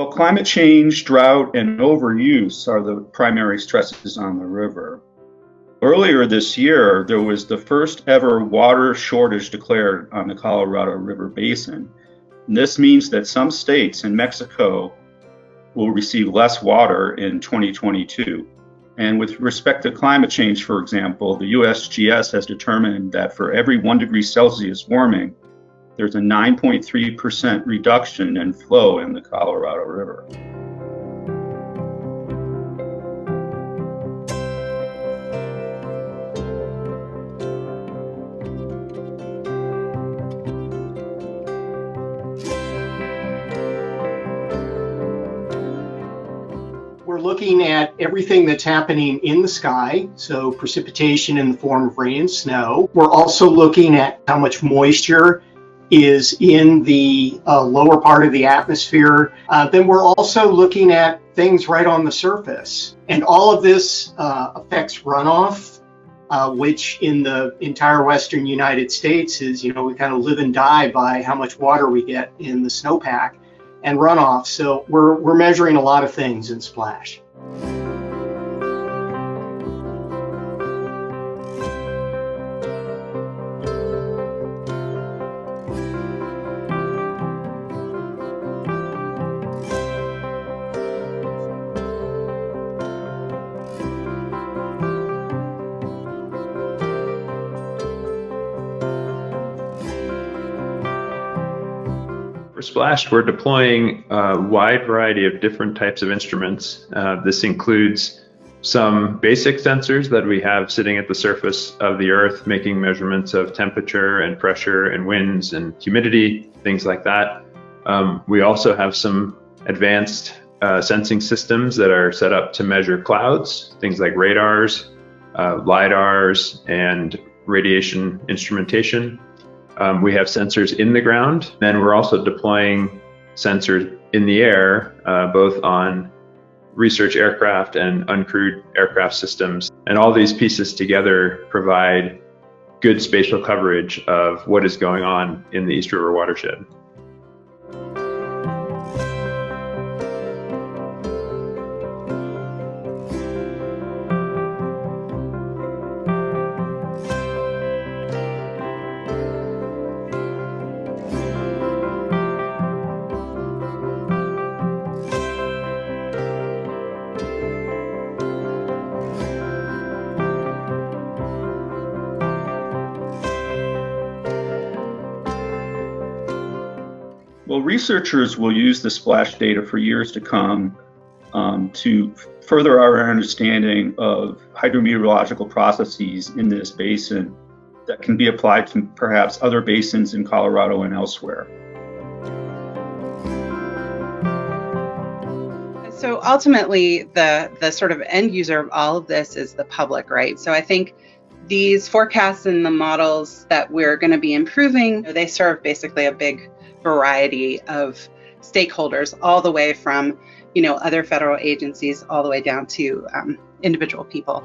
Well, climate change, drought, and overuse are the primary stresses on the river. Earlier this year, there was the first ever water shortage declared on the Colorado River Basin. And this means that some states in Mexico will receive less water in 2022. And with respect to climate change, for example, the USGS has determined that for every one degree Celsius warming, there's a 9.3% reduction in flow in the Colorado River. We're looking at everything that's happening in the sky, so precipitation in the form of rain and snow. We're also looking at how much moisture is in the uh, lower part of the atmosphere. Uh, then we're also looking at things right on the surface. And all of this uh, affects runoff, uh, which in the entire western United States is, you know, we kind of live and die by how much water we get in the snowpack and runoff. So we're, we're measuring a lot of things in Splash. For Splash, we're deploying a wide variety of different types of instruments. Uh, this includes some basic sensors that we have sitting at the surface of the Earth, making measurements of temperature and pressure and winds and humidity, things like that. Um, we also have some advanced uh, sensing systems that are set up to measure clouds, things like radars, uh, LIDARs, and radiation instrumentation. Um, we have sensors in the ground, and we're also deploying sensors in the air, uh, both on research aircraft and uncrewed aircraft systems. And all these pieces together provide good spatial coverage of what is going on in the East River watershed. Well, researchers will use the splash data for years to come um, to further our understanding of hydrometeorological processes in this basin that can be applied to perhaps other basins in Colorado and elsewhere. So ultimately, the the sort of end user of all of this is the public, right? So I think these forecasts and the models that we're going to be improving, they serve basically a big variety of stakeholders, all the way from, you know, other federal agencies, all the way down to um, individual people.